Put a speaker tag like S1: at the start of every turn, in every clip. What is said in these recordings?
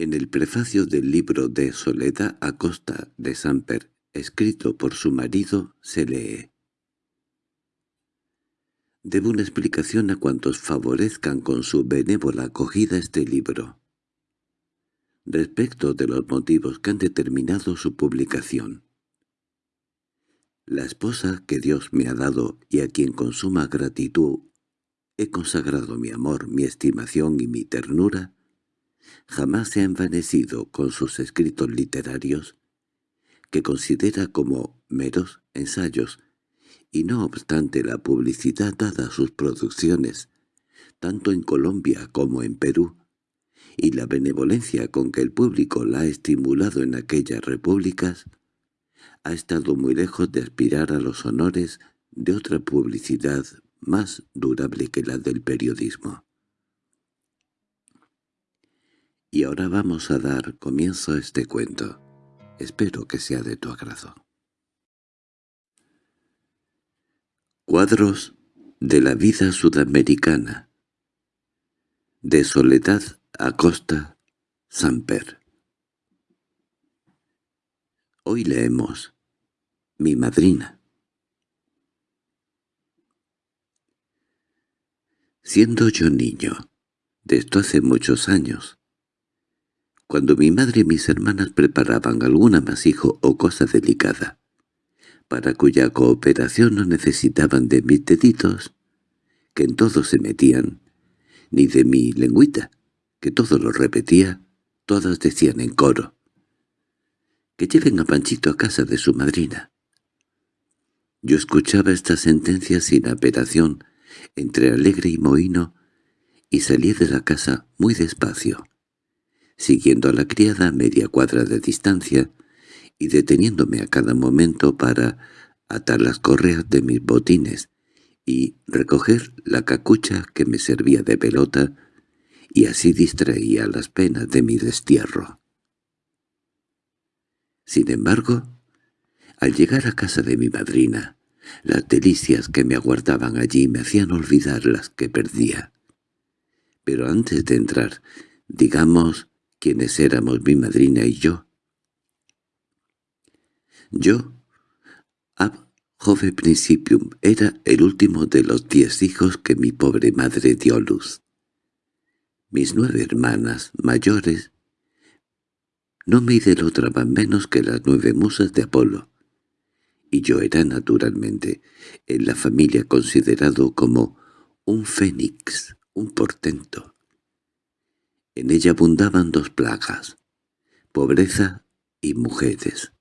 S1: En el prefacio del libro de Soledad Acosta de Samper, escrito por su marido, se lee Debo una explicación a cuantos favorezcan con su benévola acogida este libro. Respecto de los motivos que han determinado su publicación. La esposa que Dios me ha dado y a quien con suma gratitud he consagrado mi amor, mi estimación y mi ternura, jamás se ha envanecido con sus escritos literarios, que considera como meros ensayos, y no obstante la publicidad dada a sus producciones, tanto en Colombia como en Perú, y la benevolencia con que el público la ha estimulado en aquellas repúblicas, ha estado muy lejos de aspirar a los honores de otra publicidad más durable que la del periodismo. Y ahora vamos a dar comienzo a este cuento. Espero que sea de tu agrado. Cuadros de la vida sudamericana de Soledad Acosta Samper Hoy leemos Mi madrina Siendo yo niño, de esto hace muchos años, cuando mi madre y mis hermanas preparaban algún amasijo o cosa delicada, para cuya cooperación no necesitaban de mis deditos, que en todo se metían, ni de mi lengüita, que todo lo repetía, todas decían en coro, que lleven a Panchito a casa de su madrina. Yo escuchaba esta sentencia sin apelación, entre alegre y mohino, y salí de la casa muy despacio siguiendo a la criada a media cuadra de distancia y deteniéndome a cada momento para atar las correas de mis botines y recoger la cacucha que me servía de pelota y así distraía las penas de mi destierro. Sin embargo, al llegar a casa de mi madrina, las delicias que me aguardaban allí me hacían olvidar las que perdía. Pero antes de entrar, digamos, quienes éramos mi madrina y yo. Yo, ab jove principium, era el último de los diez hijos que mi pobre madre dio luz. Mis nueve hermanas mayores no me idolatraban menos que las nueve musas de Apolo, y yo era naturalmente en la familia considerado como un fénix, un portento. En ella abundaban dos plagas, pobreza y mujeres.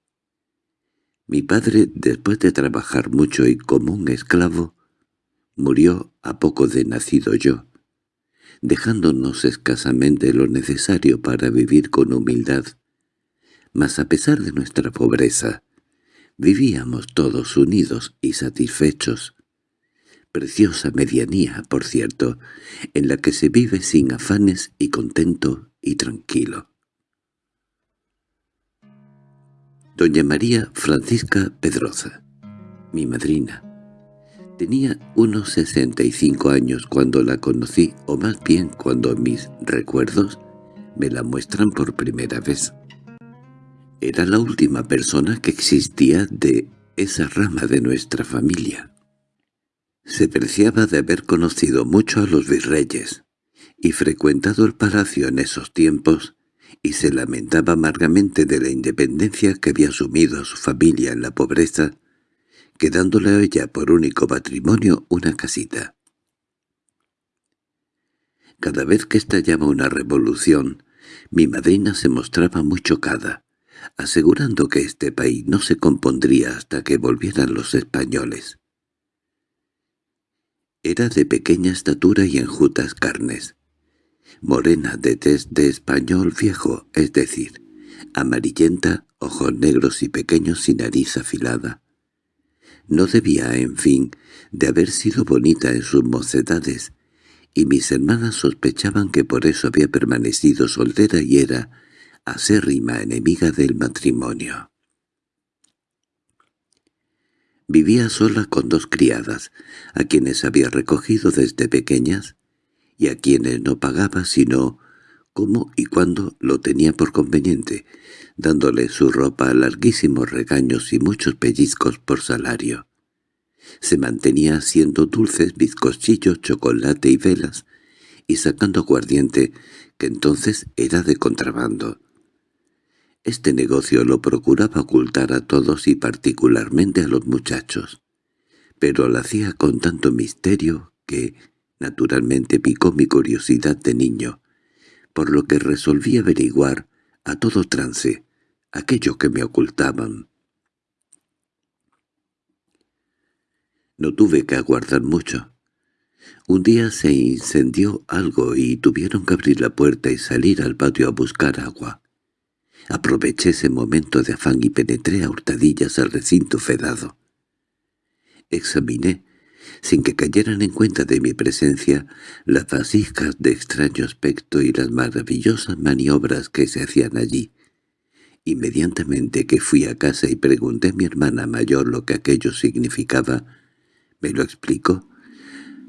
S1: Mi padre, después de trabajar mucho y como un esclavo, murió a poco de nacido yo, dejándonos escasamente lo necesario para vivir con humildad. Mas a pesar de nuestra pobreza, vivíamos todos unidos y satisfechos, preciosa medianía, por cierto, en la que se vive sin afanes y contento y tranquilo. Doña María Francisca Pedroza, mi madrina, tenía unos sesenta y cinco años cuando la conocí, o más bien cuando mis recuerdos me la muestran por primera vez. Era la última persona que existía de esa rama de nuestra familia. Se preciaba de haber conocido mucho a los virreyes y frecuentado el palacio en esos tiempos, y se lamentaba amargamente de la independencia que había asumido a su familia en la pobreza, quedándole a ella por único patrimonio una casita. Cada vez que estallaba una revolución, mi madrina se mostraba muy chocada, asegurando que este país no se compondría hasta que volvieran los españoles. Era de pequeña estatura y enjutas carnes. Morena de tez de español viejo, es decir, amarillenta, ojos negros y pequeños y nariz afilada. No debía, en fin, de haber sido bonita en sus mocedades, y mis hermanas sospechaban que por eso había permanecido soltera y era acérrima enemiga del matrimonio. Vivía sola con dos criadas, a quienes había recogido desde pequeñas, y a quienes no pagaba sino cómo y cuándo lo tenía por conveniente, dándole su ropa larguísimos regaños y muchos pellizcos por salario. Se mantenía haciendo dulces, bizcochillos, chocolate y velas, y sacando aguardiente, que entonces era de contrabando. Este negocio lo procuraba ocultar a todos y particularmente a los muchachos, pero lo hacía con tanto misterio que, naturalmente, picó mi curiosidad de niño, por lo que resolví averiguar, a todo trance, aquello que me ocultaban. No tuve que aguardar mucho. Un día se incendió algo y tuvieron que abrir la puerta y salir al patio a buscar agua. Aproveché ese momento de afán y penetré a hurtadillas al recinto fedado. Examiné, sin que cayeran en cuenta de mi presencia, las vasijas de extraño aspecto y las maravillosas maniobras que se hacían allí. Inmediatamente que fui a casa y pregunté a mi hermana mayor lo que aquello significaba, me lo explicó,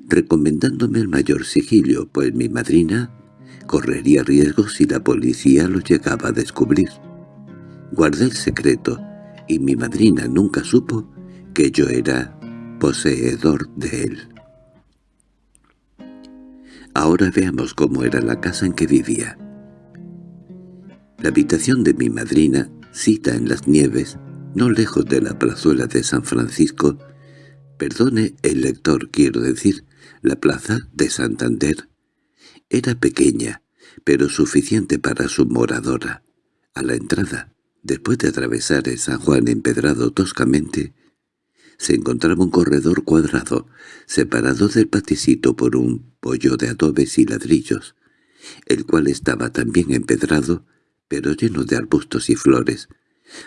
S1: recomendándome el mayor sigilio, pues mi madrina correría riesgos si la policía lo llegaba a descubrir. Guardé el secreto, y mi madrina nunca supo que yo era poseedor de él. Ahora veamos cómo era la casa en que vivía. La habitación de mi madrina, cita en las nieves, no lejos de la plazuela de San Francisco, perdone el lector, quiero decir, la plaza de Santander, era pequeña, pero suficiente para su moradora. A la entrada, después de atravesar el San Juan empedrado toscamente, se encontraba un corredor cuadrado, separado del paticito por un pollo de adobes y ladrillos, el cual estaba también empedrado, pero lleno de arbustos y flores,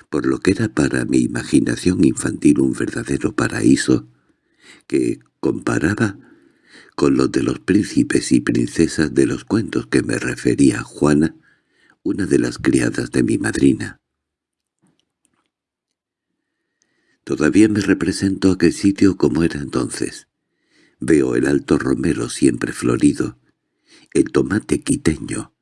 S1: por lo que era para mi imaginación infantil un verdadero paraíso, que comparaba con los de los príncipes y princesas de los cuentos que me refería Juana, una de las criadas de mi madrina. Todavía me represento aquel sitio como era entonces. Veo el alto romero siempre florido, el tomate quiteño,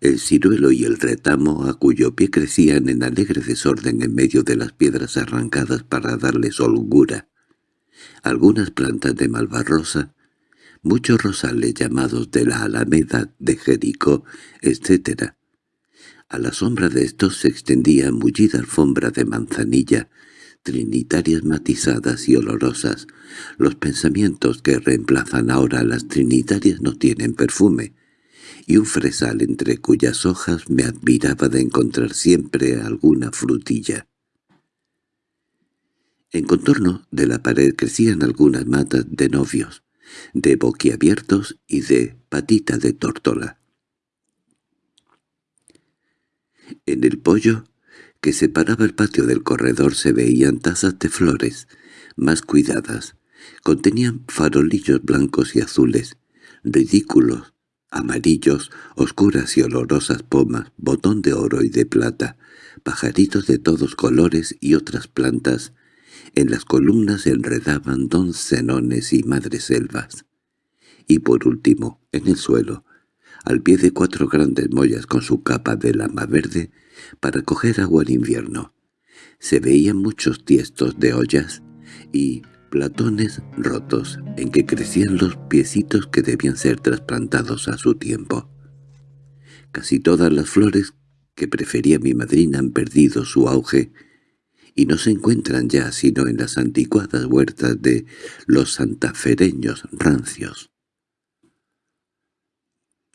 S1: el ciruelo y el retamo a cuyo pie crecían en alegre desorden en medio de las piedras arrancadas para darles holgura, algunas plantas de malvarrosa, muchos rosales llamados de la Alameda, de Jericó, etc. A la sombra de estos se extendía mullida alfombra de manzanilla, trinitarias matizadas y olorosas. Los pensamientos que reemplazan ahora a las trinitarias no tienen perfume, y un fresal entre cuyas hojas me admiraba de encontrar siempre alguna frutilla. En contorno de la pared crecían algunas matas de novios, de boquiabiertos y de patita de tórtola. En el pollo que separaba el patio del corredor se veían tazas de flores, más cuidadas. Contenían farolillos blancos y azules, ridículos, amarillos, oscuras y olorosas pomas, botón de oro y de plata, pajaritos de todos colores y otras plantas. En las columnas se enredaban doncenones y madreselvas. Y por último, en el suelo, al pie de cuatro grandes mollas con su capa de lama verde, para coger agua en invierno. Se veían muchos tiestos de ollas y platones rotos en que crecían los piecitos que debían ser trasplantados a su tiempo. Casi todas las flores que prefería mi madrina han perdido su auge y no se encuentran ya sino en las anticuadas huertas de los santafereños rancios.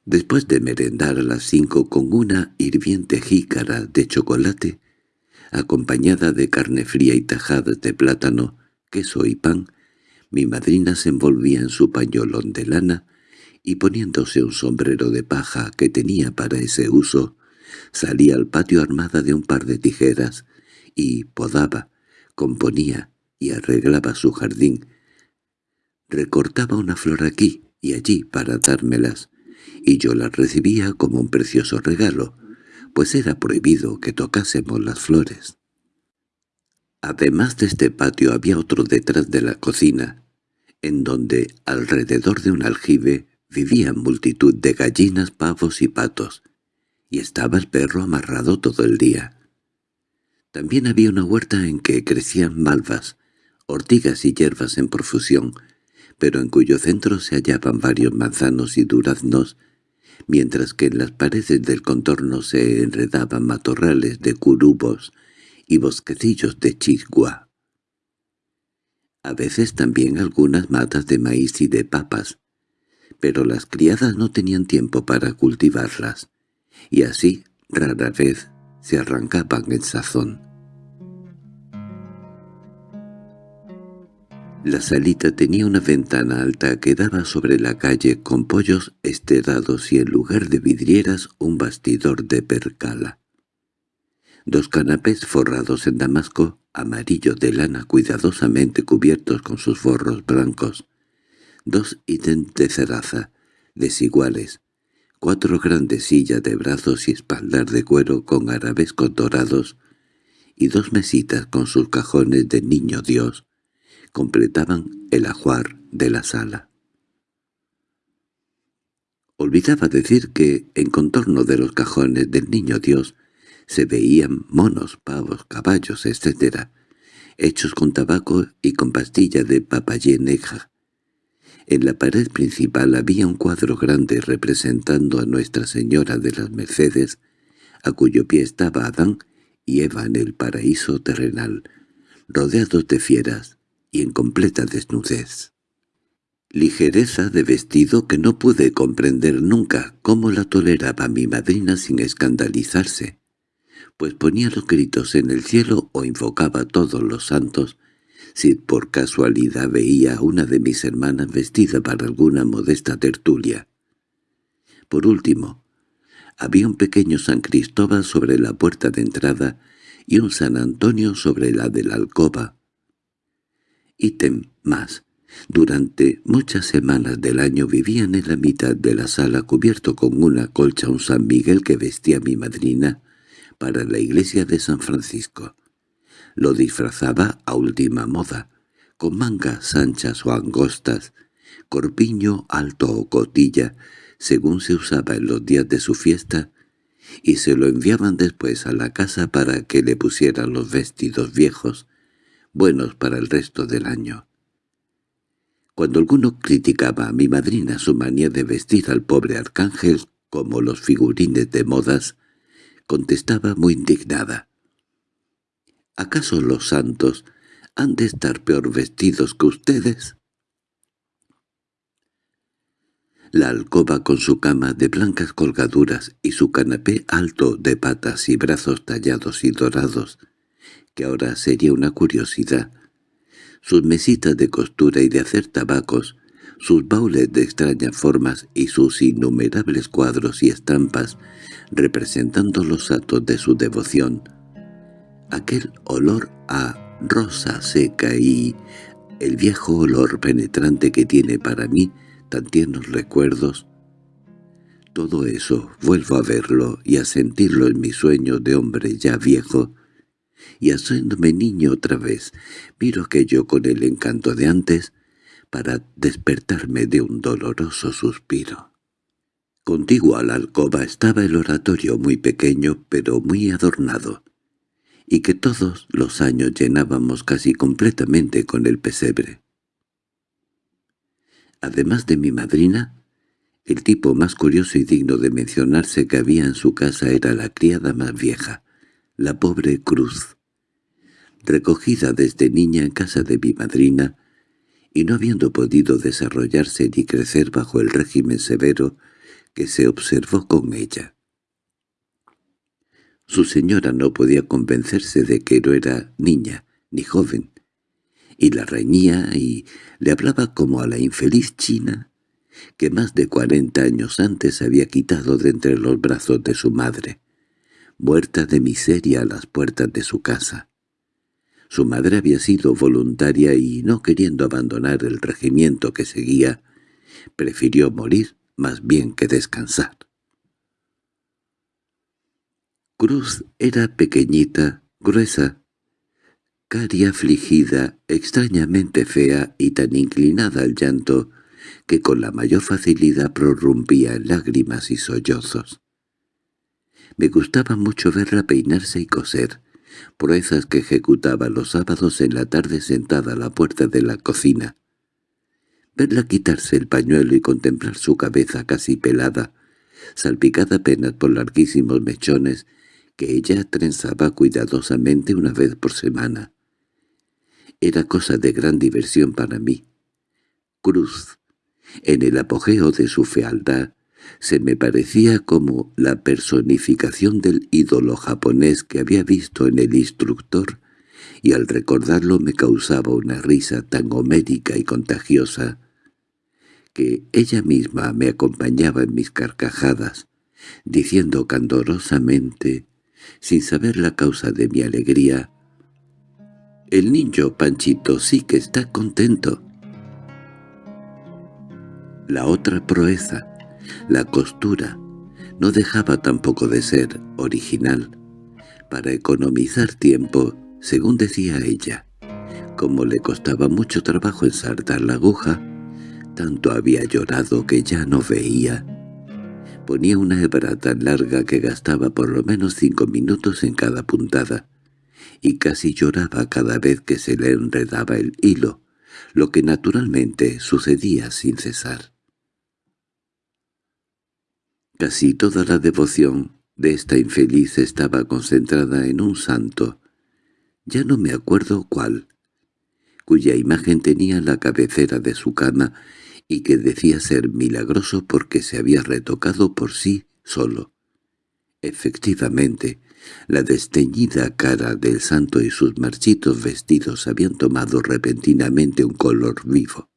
S1: Después de merendar a las cinco con una hirviente jícara de chocolate, acompañada de carne fría y tajadas de plátano, queso y pan, mi madrina se envolvía en su pañolón de lana y poniéndose un sombrero de paja que tenía para ese uso, salía al patio armada de un par de tijeras y podaba, componía y arreglaba su jardín. Recortaba una flor aquí y allí para dármelas, y yo la recibía como un precioso regalo, pues era prohibido que tocásemos las flores. Además de este patio había otro detrás de la cocina, en donde, alrededor de un aljibe, vivían multitud de gallinas, pavos y patos, y estaba el perro amarrado todo el día. También había una huerta en que crecían malvas, ortigas y hierbas en profusión, pero en cuyo centro se hallaban varios manzanos y duraznos, mientras que en las paredes del contorno se enredaban matorrales de curubos y bosquecillos de chisgua. A veces también algunas matas de maíz y de papas, pero las criadas no tenían tiempo para cultivarlas, y así rara vez se arrancaban el sazón. La salita tenía una ventana alta que daba sobre la calle con pollos esterados y en lugar de vidrieras un bastidor de percala. Dos canapés forrados en damasco, amarillo de lana cuidadosamente cubiertos con sus forros blancos, dos ítems de ceraza, desiguales, cuatro grandes sillas de brazos y espaldar de cuero con arabescos dorados. Y dos mesitas con sus cajones de niño Dios, completaban el ajuar de la sala. Olvidaba decir que, en contorno de los cajones del Niño Dios, se veían monos, pavos, caballos, etc., hechos con tabaco y con pastilla de papayeneja. En la pared principal había un cuadro grande representando a Nuestra Señora de las Mercedes, a cuyo pie estaba Adán y Eva en el paraíso terrenal, rodeados de fieras, y en completa desnudez. Ligereza de vestido que no pude comprender nunca cómo la toleraba mi madrina sin escandalizarse, pues ponía los gritos en el cielo o invocaba a todos los santos si por casualidad veía a una de mis hermanas vestida para alguna modesta tertulia. Por último, había un pequeño San Cristóbal sobre la puerta de entrada y un San Antonio sobre la de la alcoba, ítem más. Durante muchas semanas del año vivían en la mitad de la sala cubierto con una colcha un San Miguel que vestía mi madrina para la iglesia de San Francisco. Lo disfrazaba a última moda, con mangas anchas o angostas, corpiño alto o cotilla, según se usaba en los días de su fiesta, y se lo enviaban después a la casa para que le pusieran los vestidos viejos, buenos para el resto del año. Cuando alguno criticaba a mi madrina su manía de vestir al pobre arcángel como los figurines de modas, contestaba muy indignada. ¿Acaso los santos han de estar peor vestidos que ustedes? La alcoba con su cama de blancas colgaduras y su canapé alto de patas y brazos tallados y dorados que ahora sería una curiosidad. Sus mesitas de costura y de hacer tabacos, sus baules de extrañas formas y sus innumerables cuadros y estampas representando los actos de su devoción. Aquel olor a rosa seca y el viejo olor penetrante que tiene para mí tan tiernos recuerdos, todo eso vuelvo a verlo y a sentirlo en mi sueño de hombre ya viejo, y haciéndome niño otra vez, miro aquello con el encanto de antes para despertarme de un doloroso suspiro. Contiguo a la alcoba estaba el oratorio muy pequeño pero muy adornado, y que todos los años llenábamos casi completamente con el pesebre. Además de mi madrina, el tipo más curioso y digno de mencionarse que había en su casa era la criada más vieja, la pobre Cruz, recogida desde niña en casa de mi madrina, y no habiendo podido desarrollarse ni crecer bajo el régimen severo que se observó con ella. Su señora no podía convencerse de que no era niña ni joven, y la reñía y le hablaba como a la infeliz china que más de cuarenta años antes había quitado de entre los brazos de su madre muerta de miseria a las puertas de su casa. Su madre había sido voluntaria y, no queriendo abandonar el regimiento que seguía, prefirió morir más bien que descansar. Cruz era pequeñita, gruesa, cari afligida, extrañamente fea y tan inclinada al llanto que con la mayor facilidad prorrumpía en lágrimas y sollozos. Me gustaba mucho verla peinarse y coser, proezas que ejecutaba los sábados en la tarde sentada a la puerta de la cocina. Verla quitarse el pañuelo y contemplar su cabeza casi pelada, salpicada apenas por larguísimos mechones que ella trenzaba cuidadosamente una vez por semana. Era cosa de gran diversión para mí. Cruz, en el apogeo de su fealdad, se me parecía como la personificación del ídolo japonés que había visto en el instructor, y al recordarlo me causaba una risa tan homérica y contagiosa que ella misma me acompañaba en mis carcajadas, diciendo candorosamente, sin saber la causa de mi alegría, «El niño Panchito sí que está contento». La otra proeza, la costura, no dejaba tampoco de ser original. Para economizar tiempo, según decía ella, como le costaba mucho trabajo ensartar la aguja, tanto había llorado que ya no veía. Ponía una hebra tan larga que gastaba por lo menos cinco minutos en cada puntada, y casi lloraba cada vez que se le enredaba el hilo, lo que naturalmente sucedía sin cesar. Casi toda la devoción de esta infeliz estaba concentrada en un santo, ya no me acuerdo cuál, cuya imagen tenía la cabecera de su cama y que decía ser milagroso porque se había retocado por sí solo. Efectivamente, la desteñida cara del santo y sus marchitos vestidos habían tomado repentinamente un color vivo.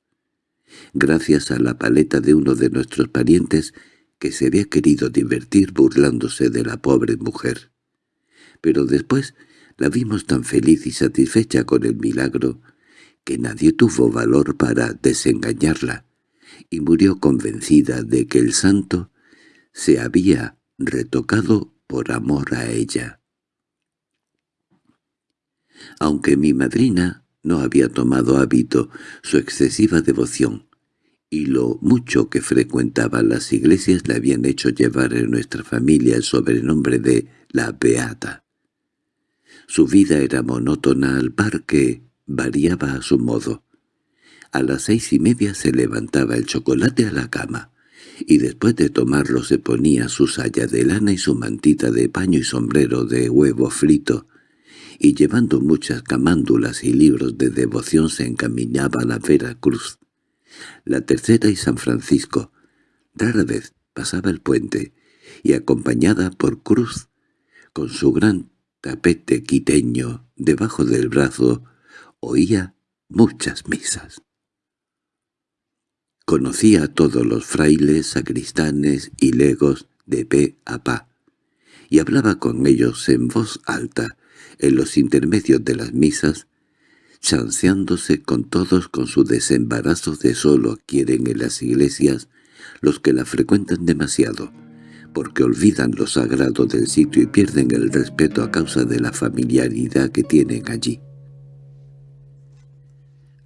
S1: Gracias a la paleta de uno de nuestros parientes que se había querido divertir burlándose de la pobre mujer. Pero después la vimos tan feliz y satisfecha con el milagro que nadie tuvo valor para desengañarla y murió convencida de que el santo se había retocado por amor a ella. Aunque mi madrina no había tomado hábito su excesiva devoción, y lo mucho que frecuentaba las iglesias le habían hecho llevar en nuestra familia el sobrenombre de la Beata. Su vida era monótona al par que variaba a su modo. A las seis y media se levantaba el chocolate a la cama, y después de tomarlo se ponía su saya de lana y su mantita de paño y sombrero de huevo frito, y llevando muchas camándulas y libros de devoción se encaminaba a la Vera Cruz. La tercera y San Francisco. Rara vez pasaba el puente, y acompañada por Cruz, con su gran tapete quiteño debajo del brazo, oía muchas misas. Conocía a todos los frailes, sacristanes y legos de pe a pa, y hablaba con ellos en voz alta, en los intermedios de las misas, chanceándose con todos con su desembarazo de solo quieren en las iglesias los que la frecuentan demasiado, porque olvidan lo sagrado del sitio y pierden el respeto a causa de la familiaridad que tienen allí.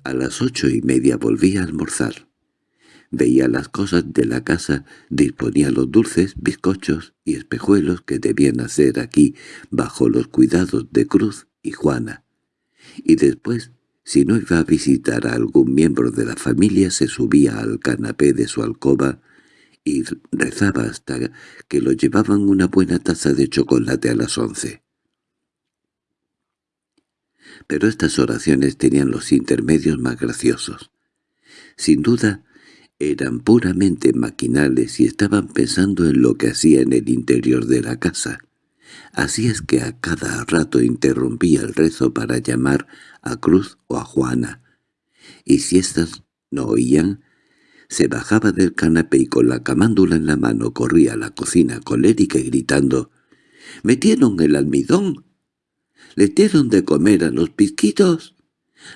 S1: A las ocho y media volví a almorzar veía las cosas de la casa, disponía los dulces, bizcochos y espejuelos que debían hacer aquí bajo los cuidados de Cruz y Juana. Y después, si no iba a visitar a algún miembro de la familia, se subía al canapé de su alcoba y rezaba hasta que lo llevaban una buena taza de chocolate a las once. Pero estas oraciones tenían los intermedios más graciosos. Sin duda, eran puramente maquinales y estaban pensando en lo que hacía en el interior de la casa. Así es que a cada rato interrumpía el rezo para llamar a Cruz o a Juana, y si éstas no oían, se bajaba del canapé y con la camándula en la mano corría a la cocina colérica y gritando «¡Metieron el almidón! ¿Le dieron de comer a los pisquitos?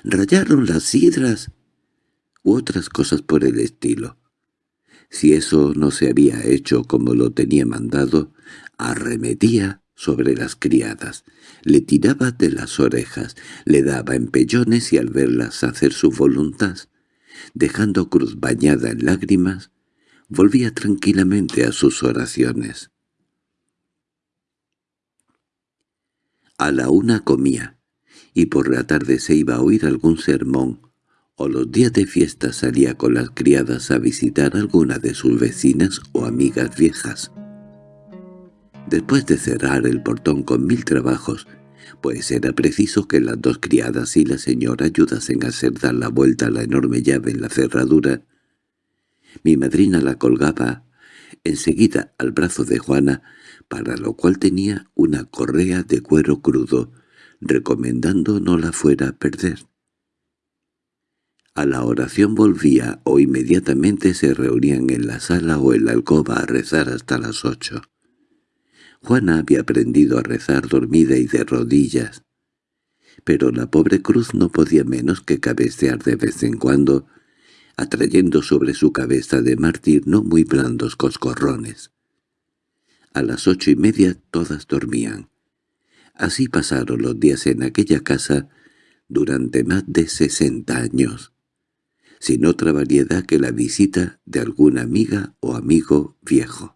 S1: ¿Rayaron las sidras? u otras cosas por el estilo. Si eso no se había hecho como lo tenía mandado, arremetía sobre las criadas, le tiraba de las orejas, le daba empellones y al verlas hacer su voluntad, dejando cruz bañada en lágrimas, volvía tranquilamente a sus oraciones. A la una comía, y por la tarde se iba a oír algún sermón, o los días de fiesta salía con las criadas a visitar alguna de sus vecinas o amigas viejas. Después de cerrar el portón con mil trabajos, pues era preciso que las dos criadas y la señora ayudasen a hacer dar la vuelta a la enorme llave en la cerradura, mi madrina la colgaba enseguida al brazo de Juana, para lo cual tenía una correa de cuero crudo, recomendando no la fuera a perder. A la oración volvía o inmediatamente se reunían en la sala o en la alcoba a rezar hasta las ocho. Juana había aprendido a rezar dormida y de rodillas, pero la pobre cruz no podía menos que cabecear de vez en cuando, atrayendo sobre su cabeza de mártir no muy blandos coscorrones. A las ocho y media todas dormían. Así pasaron los días en aquella casa durante más de sesenta años, sin otra variedad que la visita de alguna amiga o amigo viejo.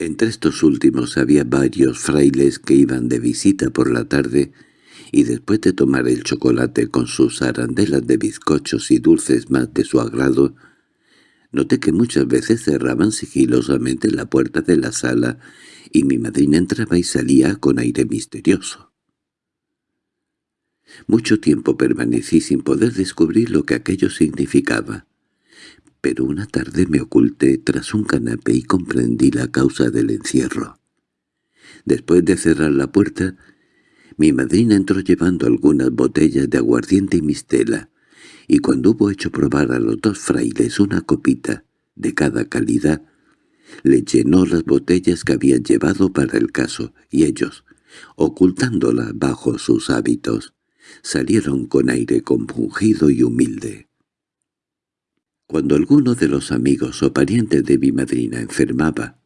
S1: Entre estos últimos había varios frailes que iban de visita por la tarde y después de tomar el chocolate con sus arandelas de bizcochos y dulces más de su agrado, noté que muchas veces cerraban sigilosamente la puerta de la sala y mi madrina entraba y salía con aire misterioso. Mucho tiempo permanecí sin poder descubrir lo que aquello significaba, pero una tarde me oculté tras un canapé y comprendí la causa del encierro. Después de cerrar la puerta, mi madrina entró llevando algunas botellas de aguardiente y mistela, y cuando hubo hecho probar a los dos frailes una copita de cada calidad, le llenó las botellas que habían llevado para el caso, y ellos, ocultándolas bajo sus hábitos, salieron con aire compungido y humilde. Cuando alguno de los amigos o parientes de mi madrina enfermaba,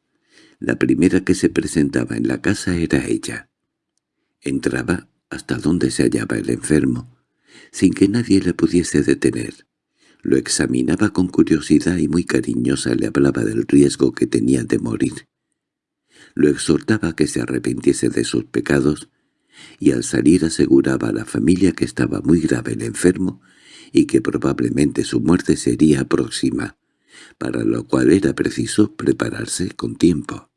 S1: la primera que se presentaba en la casa era ella. Entraba hasta donde se hallaba el enfermo, sin que nadie le pudiese detener. Lo examinaba con curiosidad y muy cariñosa le hablaba del riesgo que tenía de morir. Lo exhortaba que se arrepintiese de sus pecados, y al salir aseguraba a la familia que estaba muy grave el enfermo y que probablemente su muerte sería próxima, para lo cual era preciso prepararse con tiempo.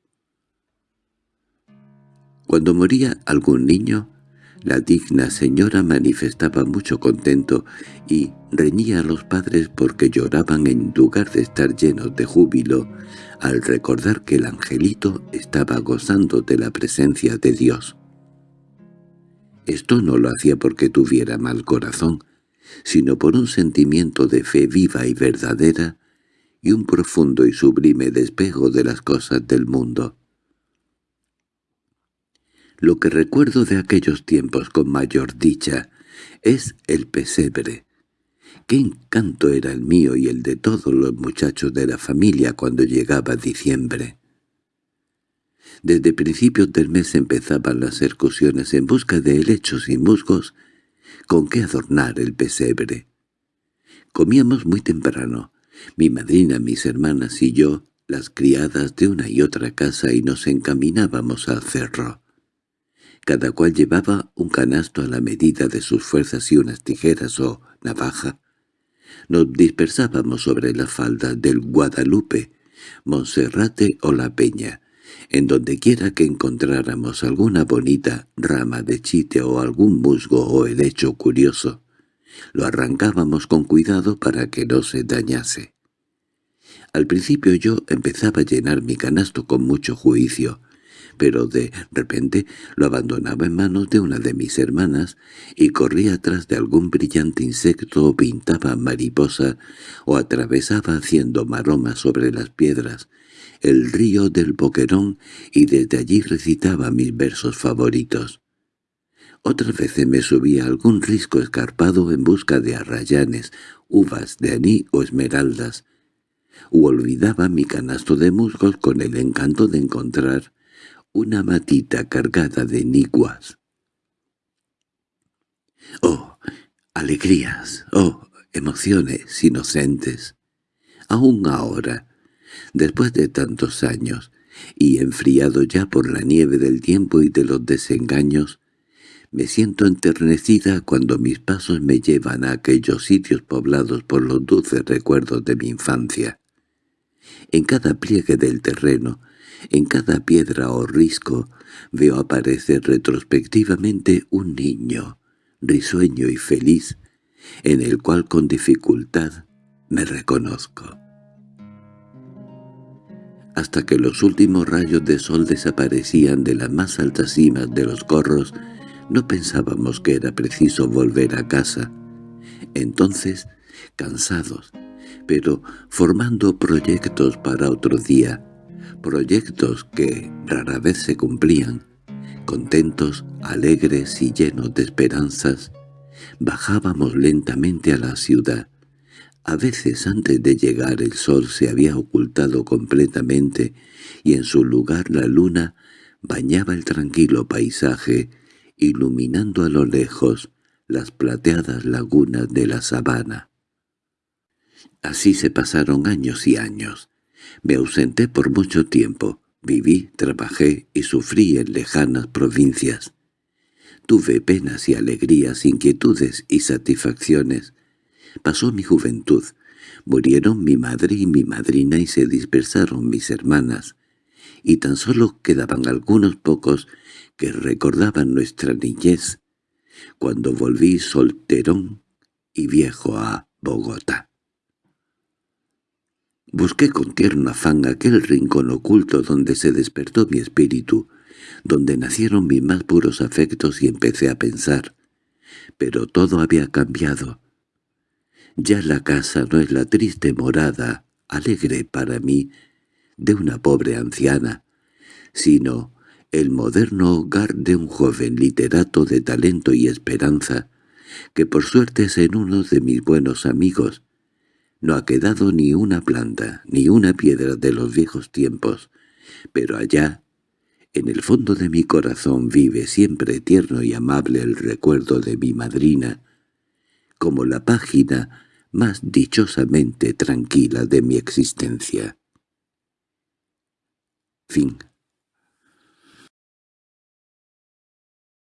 S1: Cuando moría algún niño, la digna señora manifestaba mucho contento y reñía a los padres porque lloraban en lugar de estar llenos de júbilo al recordar que el angelito estaba gozando de la presencia de Dios. Esto no lo hacía porque tuviera mal corazón, sino por un sentimiento de fe viva y verdadera y un profundo y sublime despejo de las cosas del mundo. Lo que recuerdo de aquellos tiempos con mayor dicha es el pesebre. Qué encanto era el mío y el de todos los muchachos de la familia cuando llegaba diciembre. Desde principios del mes empezaban las excursiones en busca de helechos y musgos con qué adornar el pesebre. Comíamos muy temprano, mi madrina, mis hermanas y yo, las criadas de una y otra casa y nos encaminábamos al cerro. Cada cual llevaba un canasto a la medida de sus fuerzas y unas tijeras o navaja. Nos dispersábamos sobre la falda del Guadalupe, Monserrate o La Peña, en donde quiera que encontráramos alguna bonita rama de chite o algún musgo o helecho curioso, lo arrancábamos con cuidado para que no se dañase. Al principio yo empezaba a llenar mi canasto con mucho juicio, pero de repente lo abandonaba en manos de una de mis hermanas y corría atrás de algún brillante insecto o pintaba mariposa o atravesaba haciendo maromas sobre las piedras el río del Boquerón y desde allí recitaba mis versos favoritos. Otras veces me subía a algún risco escarpado en busca de arrayanes, uvas de aní o esmeraldas, u olvidaba mi canasto de musgos con el encanto de encontrar una matita cargada de niguas. ¡Oh, alegrías! ¡Oh, emociones inocentes! Aún ahora, después de tantos años, y enfriado ya por la nieve del tiempo y de los desengaños, me siento enternecida cuando mis pasos me llevan a aquellos sitios poblados por los dulces recuerdos de mi infancia. En cada pliegue del terreno, en cada piedra o risco, veo aparecer retrospectivamente un niño, risueño y feliz, en el cual con dificultad me reconozco. Hasta que los últimos rayos de sol desaparecían de las más altas cimas de los corros, no pensábamos que era preciso volver a casa. Entonces, cansados, pero formando proyectos para otro día, proyectos que rara vez se cumplían, contentos, alegres y llenos de esperanzas, bajábamos lentamente a la ciudad. A veces antes de llegar el sol se había ocultado completamente y en su lugar la luna bañaba el tranquilo paisaje iluminando a lo lejos las plateadas lagunas de la sabana. Así se pasaron años y años. Me ausenté por mucho tiempo. Viví, trabajé y sufrí en lejanas provincias. Tuve penas y alegrías, inquietudes y satisfacciones. Pasó mi juventud. Murieron mi madre y mi madrina y se dispersaron mis hermanas. Y tan solo quedaban algunos pocos que recordaban nuestra niñez, cuando volví solterón y viejo a Bogotá. Busqué con tierno afán aquel rincón oculto donde se despertó mi espíritu, donde nacieron mis más puros afectos y empecé a pensar. Pero todo había cambiado. Ya la casa no es la triste morada, alegre para mí, de una pobre anciana, sino el moderno hogar de un joven literato de talento y esperanza, que por suerte es en uno de mis buenos amigos. No ha quedado ni una planta, ni una piedra de los viejos tiempos, pero allá, en el fondo de mi corazón vive siempre tierno y amable el recuerdo de mi madrina, como la página más dichosamente tranquila de mi existencia. Fin